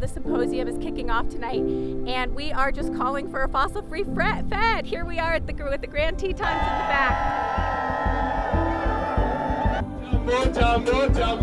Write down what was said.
The symposium is kicking off tonight, and we are just calling for a fossil-free Fed. Here we are at the, with the Grand Tetons in the back. More time, more time.